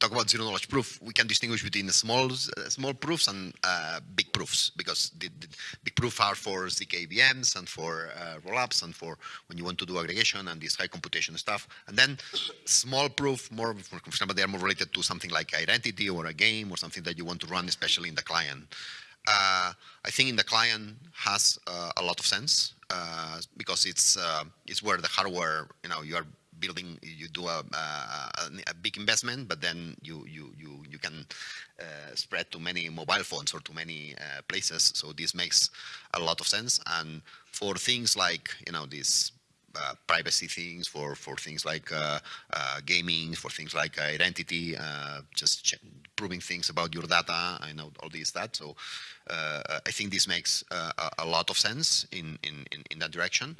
talk about zero knowledge proof, we can distinguish between small small proofs and uh, big proofs because the, the, big proofs are for ZK VMs and for uh, rollups and for when you want to do aggregation and this high computation stuff. And then small proof, more for example, they are more related to something like identity or a game or something that you want to run, especially in the client. Uh, I think in the client has uh, a lot of sense uh, because it's uh, it's where the hardware, you know, you are building, you do a, a, a, big investment, but then you you you you can uh, spread to many mobile phones or to many uh, places. So this makes a lot of sense. And for things like you know these uh, privacy things, for for things like uh, uh, gaming, for things like identity, uh, just proving things about your data. I know all these that. So I think this makes a, a, lot of sense in in in, in that direction.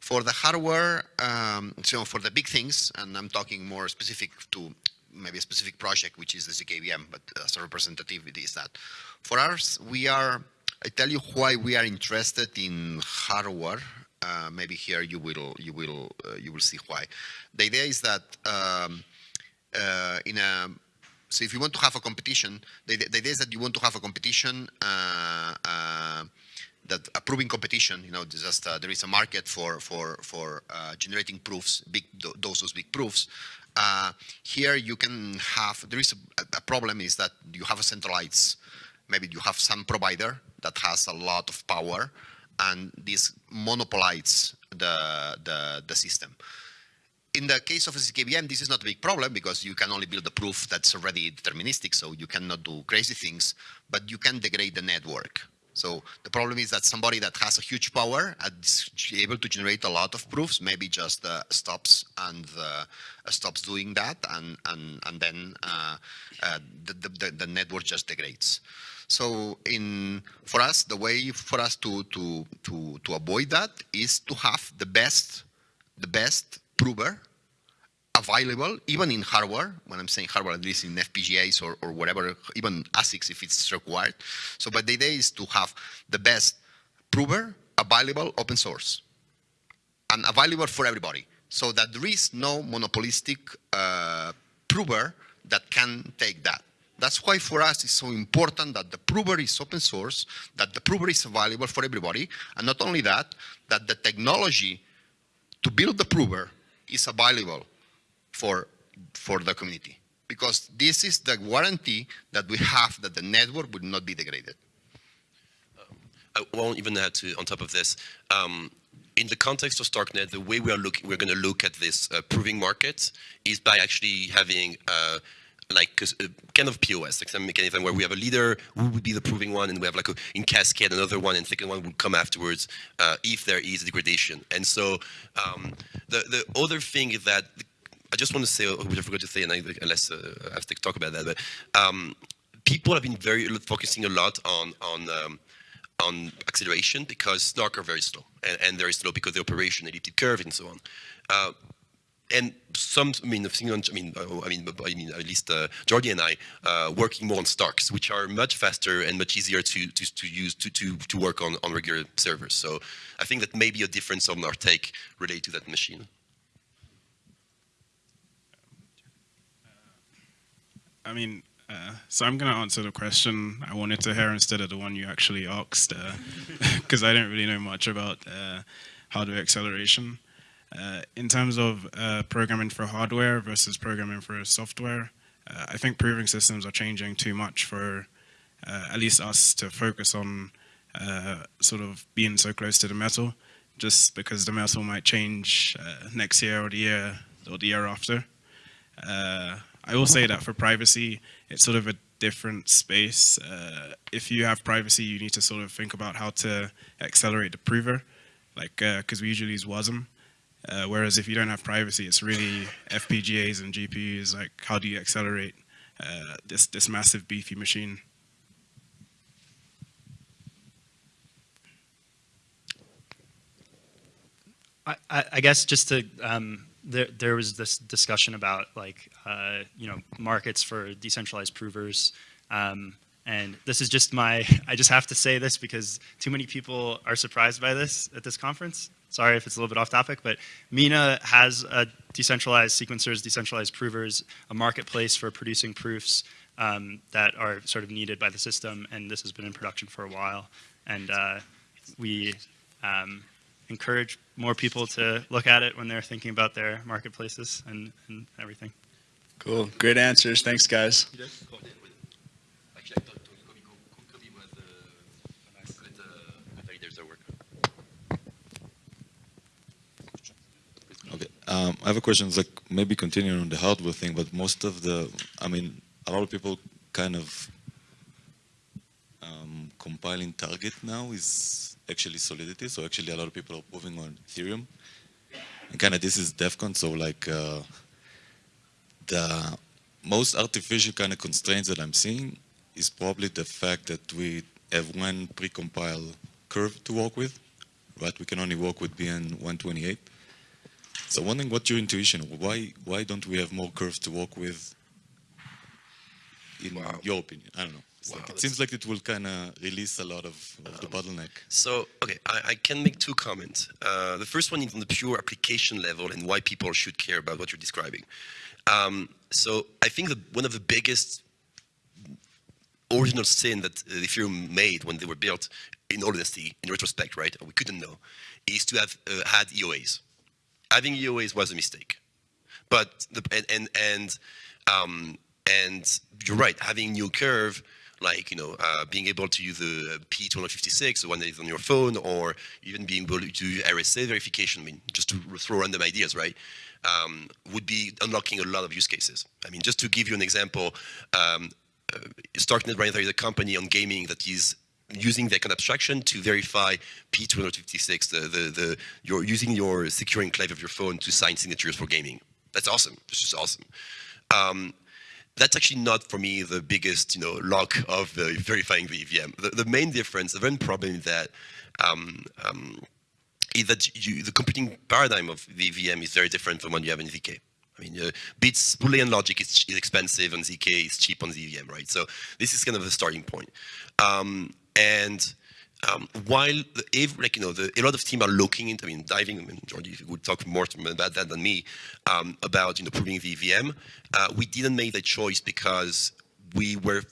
For the hardware, um, so for the big things, and I'm talking more specific to maybe a specific project, which is the ZKVM, but as a representativity is that. For us, we are, I tell you why we are interested in hardware. Uh, maybe here you will you will uh, you will see why. The idea is that um, uh, in a so if you want to have a competition, the, the, idea is that you want to have a competition uh, uh, that approving competition, you know, just uh, there is a market for for for uh, generating proofs, big those big proofs. Uh, here you can have there is a, a, problem is that you have a centralized, maybe you have some provider that has a lot of power, and this monopolizes the the the system. In the case of a ZKVM, this is not a big problem because you can only build a proof that's already deterministic, so you cannot do crazy things, but you can degrade the network. So the problem is that somebody that has a huge power and is able to generate a lot of proofs, maybe just uh, stops and uh, stops doing that, and and and then uh, uh the, the the network just degrades. So in for us, the way for us to to to to avoid that is to have the best the best prover available, even in hardware, when I'm saying hardware, at least in FPGAs or, or whatever, even ASICs if it's required. So, but the idea is to have the best prover available open source and available for everybody so that there is no monopolistic uh, prover that can take that. That's why for us it's so important that the prover is open source, that the prover is available for everybody, and not only that, that the technology to build the prover is available for, for the community. Because this is the guarantee that we have that the network will not be degraded. I won't even add to, on top of this, um, in the context of Starknet, the way we are looking, we're going to look at this uh, proving market is by actually having uh, like a, kind of POS, like some mechanism where we have a leader who would be the proving one, and we have like a, in cascade another one, and second one would come afterwards uh, if there is degradation. And so um, the the other thing is that I just want to say, which I forgot to say, and I, unless uh, I have to talk about that, but um, people have been very focusing a lot on on um, on acceleration because Snark are very slow, and, and very slow because the operation elliptic curve and so on. Uh, and some, I mean, I mean, uh, I mean, I mean, at least uh, Jordi and I uh, working more on Starks, which are much faster and much easier to to, to use to, to to work on on regular servers. So I think that may be a difference on our take related to that machine. I mean, uh, so I'm going to answer the question I wanted to hear instead of the one you actually asked, because uh, I don't really know much about uh, hardware acceleration. Uh, in terms of uh, programming for hardware versus programming for software, uh, I think proving systems are changing too much for at least us to focus on sort of being so close to the metal, just because the metal might change next year or the year or the year after. I will say that for privacy, it's sort of a different space. Uh, if you have privacy, you need to sort of think about how to accelerate the prover, like because uh, we usually use WASM. Uh, whereas if you don't have privacy, it's really FPGAs and GPUs. Like, how do you accelerate uh, this this massive beefy machine? I, I guess just to um, there, there was this discussion about like uh, you know markets for decentralized provers, um, and this is just my I just have to say this because too many people are surprised by this at this conference. Sorry if it's a little bit off topic, but Mina has a decentralized sequencers, decentralized provers, a marketplace for producing proofs um, that are sort of needed by the system, and this has been in production for a while, and uh, we. Um, encourage more people to look at it when they're thinking about their marketplaces and, and everything. Cool. Great answers. Thanks, guys. Okay. Um, I have a question. It's like maybe continuing on the hardware thing, but most of the, I mean, a lot of people kind of um, compiling target now is actually Solidity. So actually a lot of people are moving on Ethereum. And kind of this is Devcon, so like uh, the most artificial kind of constraints that I'm seeing is probably the fact that we have one precompile curve to work with, right? We can only work with BN 128. So wondering what your intuition, why why don't we have more curves to work with in wow. your opinion? I don't know. Wow, like, it seems like it will kind of release a lot of, of um, the bottleneck. So, okay, I, I can make two comments. Uh, the first one is on the pure application level and why people should care about what you're describing. Um, so, I think that one of the biggest original sin that uh, Ethereum made when they were built, in all honesty, in retrospect, right, we couldn't know, is to have uh, had EOAs. Having EOAs was a mistake. But, the, and, and, and, um, and you're right, having new curve like you know uh, being able to use the P256, the one that is on your phone, or even being able to do RSA verification. I mean, just to throw random ideas, right? Um, would be unlocking a lot of use cases. I mean, just to give you an example, um, uh, Starknet is a company on gaming that is using the kind of abstraction to verify P256, the, the, the, you're using your secure enclave of your phone to sign signatures for gaming. That's awesome. It's just awesome. Um, that's actually not for me the biggest you know lock of uh, verifying the EVM. The, the, main difference, the main problem is that um, um, is that you, the computing paradigm of the EVM is very different from what you have in ZK. I mean, uh, bits, Boolean logic is, is, expensive on ZK, is cheap on the EVM, right? So this is kind of the starting point. Um, and um, while the, like you know the, a lot of team are looking into, I mean, diving. I mean, Jordi would talk more about that than me um, about you know proving the EVM. Uh, we didn't make that choice because we were,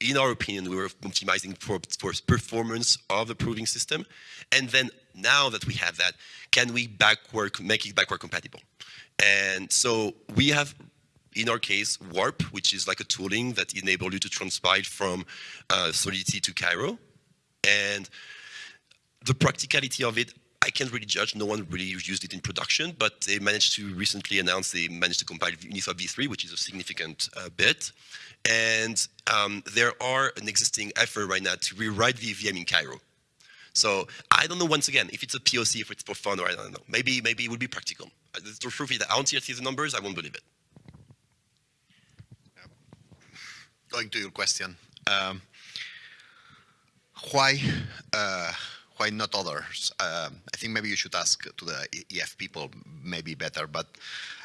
in our opinion, we were optimizing for for performance of the proving system, and then now that we have that, can we backward make it backward compatible? And so we have in our case, Warp, which is like a tooling that enables you to transpile from uh, Solidity to Cairo. And the practicality of it, I can't really judge. No one really used it in production, but they managed to recently announce they managed to compile Uniswap v3, which is a significant uh, bit. And um, there are an existing effort right now to rewrite the EVM in Cairo. So I don't know. Once again, if it's a POC, if it's for fun, or I don't know. Maybe maybe it would be practical. Uh, The truth is I don't see the numbers. I won't believe it. going to your question, um, why uh, why not others? Um, I think maybe you should ask to the EF people, maybe better. But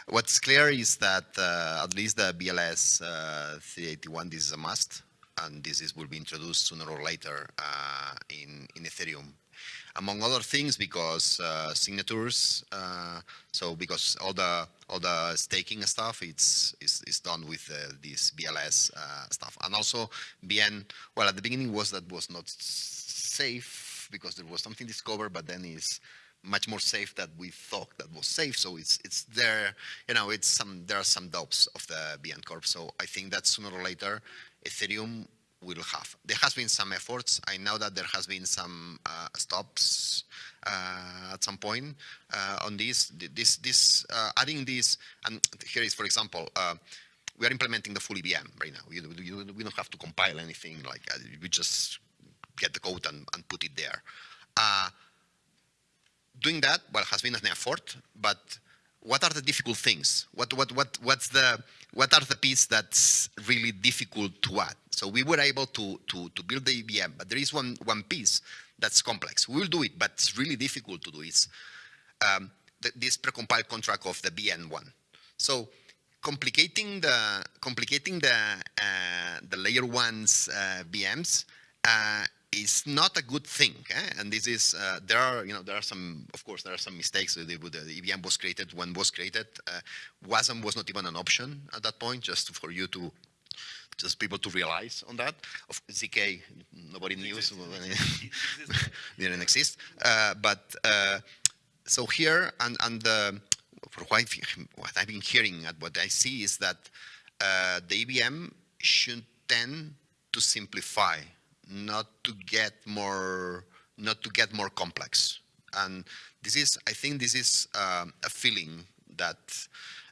what's clear is that uh, at least the BLS uh, 381, this is a must, and this is will be introduced sooner or later uh, in in Ethereum among other things because uh, signatures uh, so because all the all the staking stuff it's is, is done with uh, this BLS uh, stuff. And also BN well at the beginning was that was not safe because there was something discovered but then it's much more safe that we thought that was safe. So it's it's there you know it's some there are some doubts of the BN Corp. So I think that sooner or later Ethereum will have. There has been some efforts. I know that there has been some uh, stops uh, at some point uh, on this. This, this, uh, adding this, and here is, for example, uh, we are implementing the full EVM right now. We don't have to compile anything like uh, we just get the code and, and put it there. Doing that, well, has been an effort, but what are the difficult things? What, what, what, what's the, what are the pieces that's really difficult to add? So we were able to, to, to build the EVM, but there is one, one piece that's complex. We will do it, but it's really difficult to do. It's um, the, this precompiled contract of the BN1. So complicating the complicating the uh, the layer ones uh, VMs uh, is not a good thing. eh? And this is uh, there are you know there are some of course there are some mistakes with the, with the EVM was created when was created. Uh, WASM was not even an option at that point, just for you to just people to realize on that. Of ZK, nobody knew, so didn't exist. Uh, but uh, so here, and, and uh, for what I've, what I've been hearing and what I see is that uh, the EVM should tend to simplify, not to get more, not to get more complex. And this is, I think, this is um, a feeling that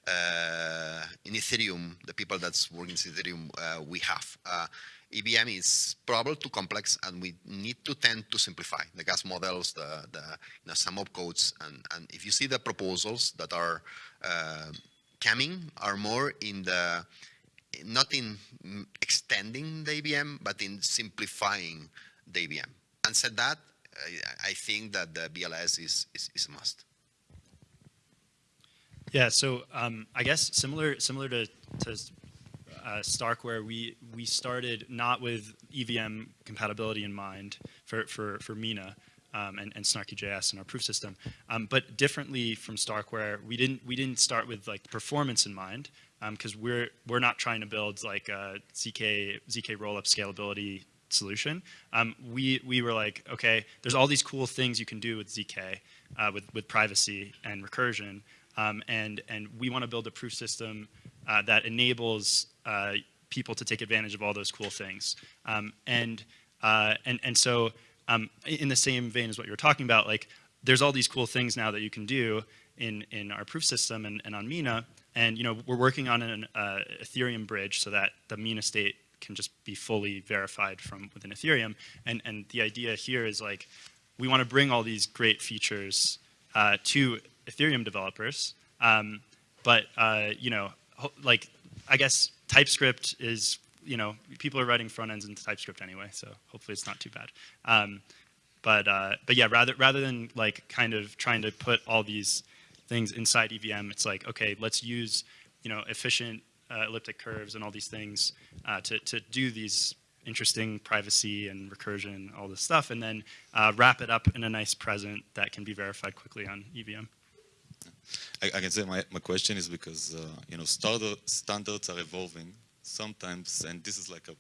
uh, in Ethereum, the people that's working in Ethereum, uh, we have. Uh, EVM is probably too complex, and we need to tend to simplify the gas models, the, the you know, some opcodes, and, and if you see the proposals that are uh, coming, are more in the not in extending the EVM, but in simplifying the EVM. And said that, I, I think that the BLS is, is, is a must. Yeah, so um, I guess similar similar to, to uh, Stark, where we we started not with EVM compatibility in mind for for for Mina um, and, and Snarky.js and our proof system, um, but differently from Stark, where we didn't we didn't start with like performance in mind because we're we're not trying to build like a zk zk rollup scalability solution. Um, we we were like, okay, there's all these cool things you can do with zk uh, with with privacy and recursion. Um, and and we want to build a proof system uh, that enables uh, people to take advantage of all those cool things. Um, and uh, and and so um, in the same vein as what you were talking about, like there's all these cool things now that you can do in in our proof system and, and on Mina. And you know we're working on an uh, Ethereum bridge so that the Mina state can just be fully verified from within Ethereum. And and the idea here is like we want to bring all these great features uh, to Ethereum developers. Um, but uh, you know, like I guess TypeScript is you know people are writing front ends into TypeScript anyway, so hopefully it's not too bad. Um, but uh, but yeah, rather rather than like kind of trying to put all these things inside EVM, it's like okay, let's use you know efficient uh, elliptic curves and all these things uh, to to do these interesting privacy and recursion, all this stuff, and then uh, wrap it up in a nice present that can be verified quickly on EVM. I, I can say my, my question is because uh, you know standard, standards are evolving sometimes, and this is like a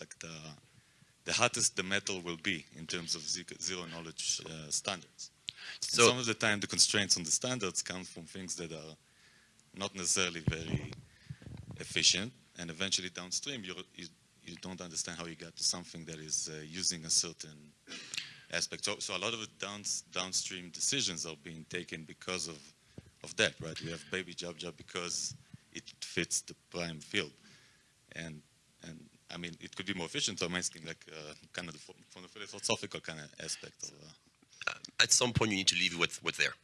like the the hottest the metal will be in terms of zero knowledge uh, standards. So- some of the time, the constraints on the standards come from things that are not necessarily very efficient, and eventually downstream, you you don't understand how you got to something that is uh, using a certain aspect. So, so a lot of the downs, downstream decisions are being taken because of, of that, right? We have Baby Jubjub because it fits the prime field. And, and I mean, it could be more efficient, so I'm asking like uh, kind of the, from the philosophical kind of aspect of, uh, at some point you need to leave with what's there.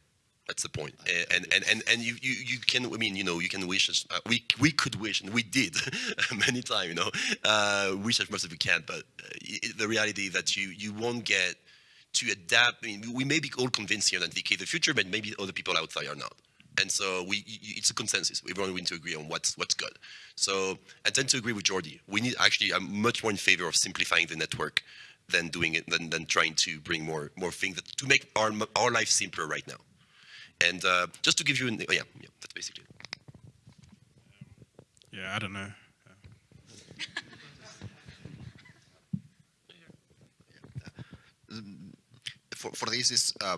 That's the point. And and and and you you, you can I mean you know you can wish as uh, we we could wish and we did many times you know uh, wish as much as we can, but uh, the reality that you you won't get to adapt. I mean we may be all convinced here that is the future, but maybe other people outside are not. And so we, it's a consensus. Everyone need to agree on what's what's good. So I tend to agree with Jordi. We need actually. I'm much more in favor of simplifying the network than doing it than, than trying to bring more more things that, to make our our life simpler right now. And uh, just to give you, an, oh, yeah, yeah, that's basically. it. Yeah, I don't know. for, for this is uh,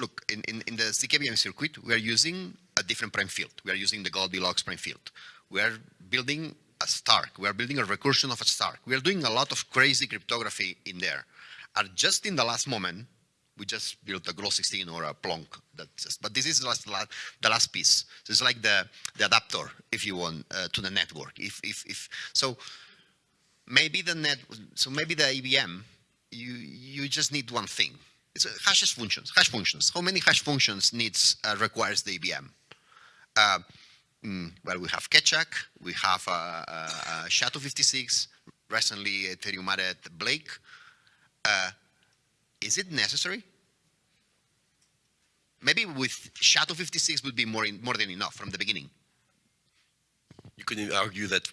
look in, in, in the ZKVM circuit we are using a different prime field. We are using the Goldilocks prime field. We are building a Stark. We are building a recursion of a Stark. We are doing a lot of crazy cryptography in there. And just in the last moment, we just built a Groth16 or a Plonk. That just, but this is the last, the last piece. So it's like the, the adapter, if you want, uh, to the network. If, if, if so, maybe the net. So maybe the EVM, you you just need one thing. It's uh, hashes functions. Hash functions. How many hash functions needs uh, requires the EVM? Uh, mm, well, we have Keccak, we have uh, uh, uh, SHA-256, recently Ethereum added Blake. Uh, is it necessary? Maybe with SHA-256 would be more in, more than enough from the beginning. You could argue that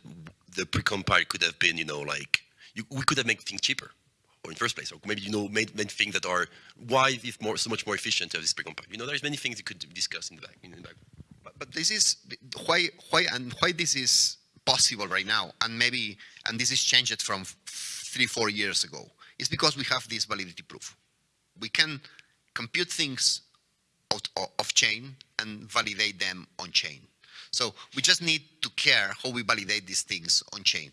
the precompile could have been, you know, like you, we could have made things cheaper, or in first place, or maybe you know made, made things that are why is more so much more efficient to have this precompile. You know, there's many things you could discuss in the back. In the back. But, this is why why and why this is possible right now, and maybe and this is changed from three four years ago. Is because we have this validity proof. We can compute things out o- off chain and validate them on chain. So we just need to care how we validate these things on chain.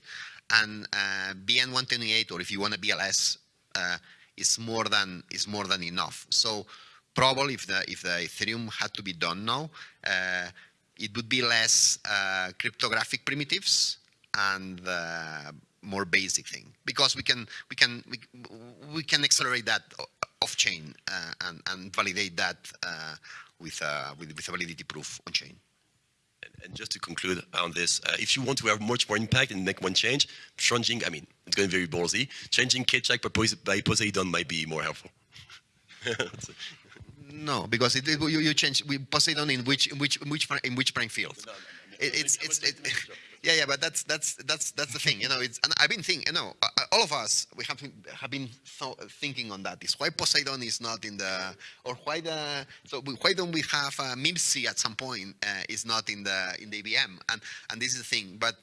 And uh, BN128, or if you want a BLS, uh, is more than is more than enough. So probably if the if the Ethereum had to be done now, it would be less uh, cryptographic primitives and uh, more basic thing because we can we can we, we can accelerate that off chain uh, and and validate that uh, with, uh, with with a validity proof on chain. And, just to conclude on this, uh, if you want to have much more impact and make one change, changing, I mean, it's going very ballsy, changing by, Pos- by Poseidon might be more helpful. No, because it, it- you, you change we Poseidon in which in which in which in which prime field. It, it's it's it, yeah yeah, but that's that's that's that's the thing. You know, it's and I've been thinking. You know, all of us we have been, have been th- thinking on that. Is why Poseidon is not in the or why the so we, why don't we have uh, MiMC at some point uh, is not in the in the EVM and and this is the thing. But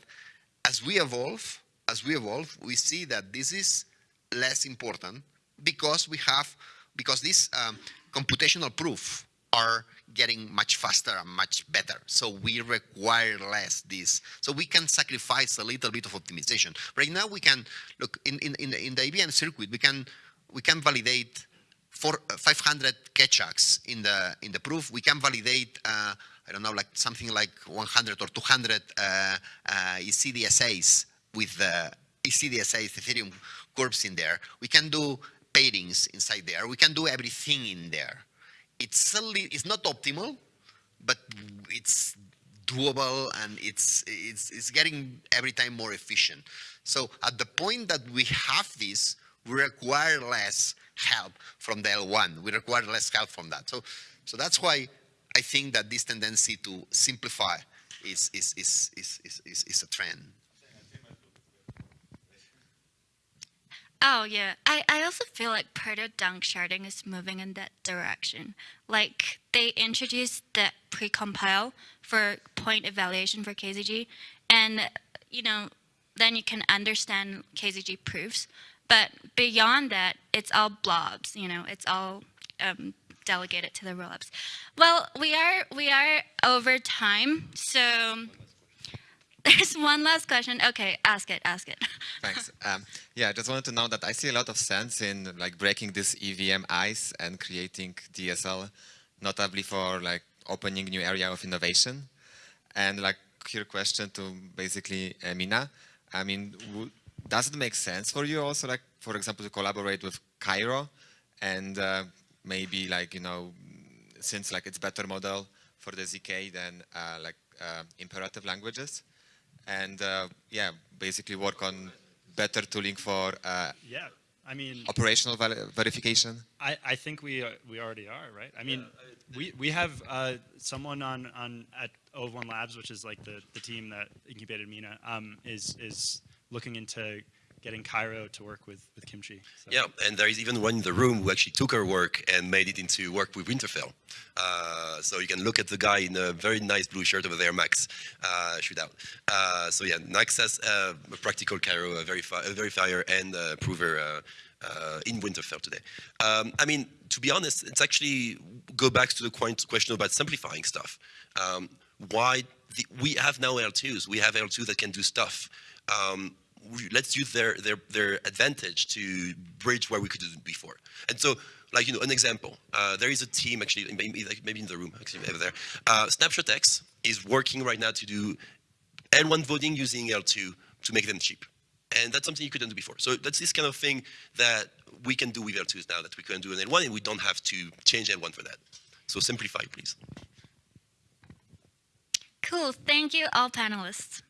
as we evolve, as we evolve, we see that this is less important because we have because this. um, computational proof are getting much faster and much better. So we require less this. So we can sacrifice a little bit of optimization. Right now we can look in in in the, in the circuit we can we can validate for uh, 500 Keccaks in the in the proof. We can validate uh, I don't know like something like 100 or 200 uh, uh, ECDSAs with the ECDSAs Ethereum curves in there. We can do pairings inside there. We can do everything in there. It's it's not optimal, but it's doable and it's it's it's getting every time more efficient. So at the point that we have this, we require less help from the L1. We require less help from that. So so that's why I think that this tendency to simplify is is is is is, is, is a trend. Oh yeah, I, I also feel like Proto-Danksharding is moving in that direction. Like they introduced the precompile for point evaluation for KZG, and you know then you can understand KZG proofs. But beyond that, it's all blobs. You know, it's all um, delegated to the rollups. Well, we are we are over time, so there's one last question. Okay, ask it, ask it. Thanks. Um, yeah, I just wanted to know that I see a lot of sense in like breaking this EVM ice and creating DSL, notably for like opening new area of innovation. And like here question to basically uh, Mina. I mean, does it make sense for you also like, for example, to collaborate with Cairo and uh, maybe like, you know, since like it's better model for the ZK than uh, like uh, imperative languages and uh, yeah, basically work on better tooling for uh, Yeah, I mean, operational verification. I, I think we uh, we already are, right? I mean, we, we have uh, someone on, on at O1 Labs, which is like the, the team that incubated Mina, um, is is looking into getting Cairo to work with, with Kimchi. So. Yeah, and there is even one in the room who actually took our work and made it into work with Winterfell. Uh, so you can look at the guy in a very nice blue shirt over there, Max uh, Shootout. Uh, so yeah, Max has uh, a practical Cairo a verifi- a verifier and a prover uh, uh, in Winterfell today. Um, I mean, to be honest, it's actually go back to the question about simplifying stuff. Um, why the, we have now L2s? We have L2 that can do stuff. Um, let's use their, their, their advantage to bridge where we could do it before. And so, like, you know, an example, uh, there is a team actually, maybe, maybe in the room, actually, over there. Uh, Snapshot X is working right now to do L1 voting using L2 to make them cheap. And that's something you couldn't do before. So that's this kind of thing that we can do with L2s now that we couldn't do in L1 and we don't have to change L1 for that. So simplify, please. Cool. Thank you, all panelists.